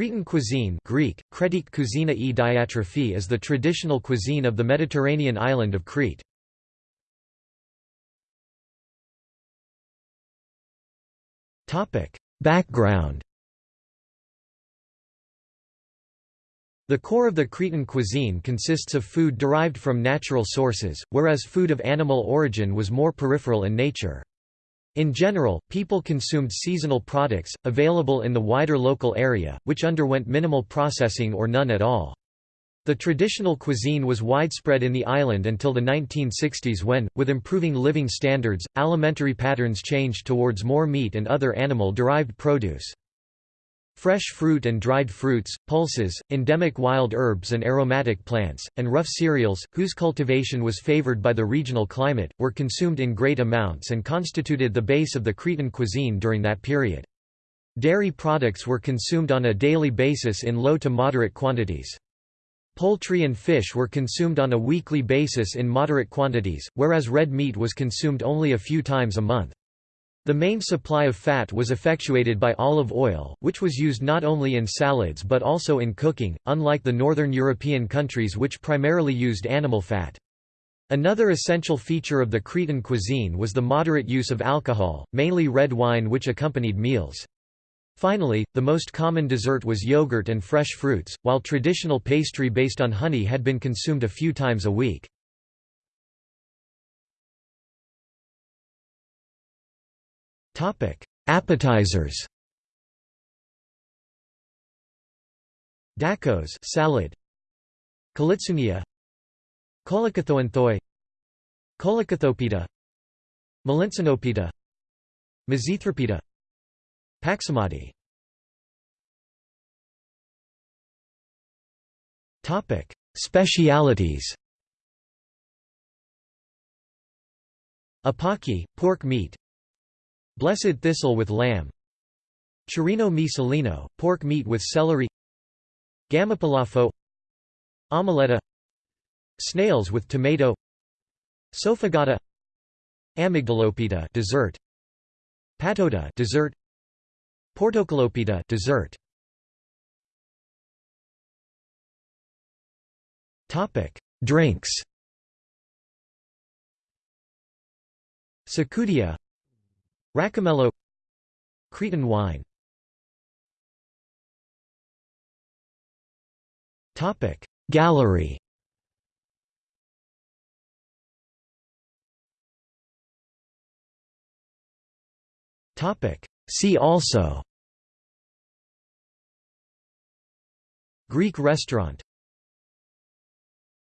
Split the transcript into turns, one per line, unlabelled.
Cretan cuisine Greek, Kretik cuisina e diatrophy is the traditional cuisine of the Mediterranean island of Crete. Background The core of the Cretan cuisine consists of food derived from natural sources, whereas food of animal origin was more peripheral in nature. In general, people consumed seasonal products, available in the wider local area, which underwent minimal processing or none at all. The traditional cuisine was widespread in the island until the 1960s when, with improving living standards, alimentary patterns changed towards more meat and other animal-derived produce. Fresh fruit and dried fruits, pulses, endemic wild herbs and aromatic plants, and rough cereals, whose cultivation was favored by the regional climate, were consumed in great amounts and constituted the base of the Cretan cuisine during that period. Dairy products were consumed on a daily basis in low to moderate quantities. Poultry and fish were consumed on a weekly basis in moderate quantities, whereas red meat was consumed only a few times a month. The main supply of fat was effectuated by olive oil, which was used not only in salads but also in cooking, unlike the northern European countries which primarily used animal fat. Another essential feature of the Cretan cuisine was the moderate use of alcohol, mainly red wine which accompanied meals. Finally, the most common dessert was yogurt and fresh fruits, while traditional pastry based on honey had been consumed a few times a week. Appetizers. Dakos salad. Kalitsounia Kolokithoanthoi Kolokithopita Melinsinopita Mizithropita Paximadi Topic. Specialities. Apaki, pork meat Blessed thistle with lamb. Chirino mi pork meat with celery. Gamopilafo. Omeletta. Snails with tomato. Sofagata. Amygdalopita dessert. Patota dessert. Portokalopita dessert. Topic Drinks. Sakudia Rakomelo Cretan wine. Gallery. Topic See also. Greek restaurant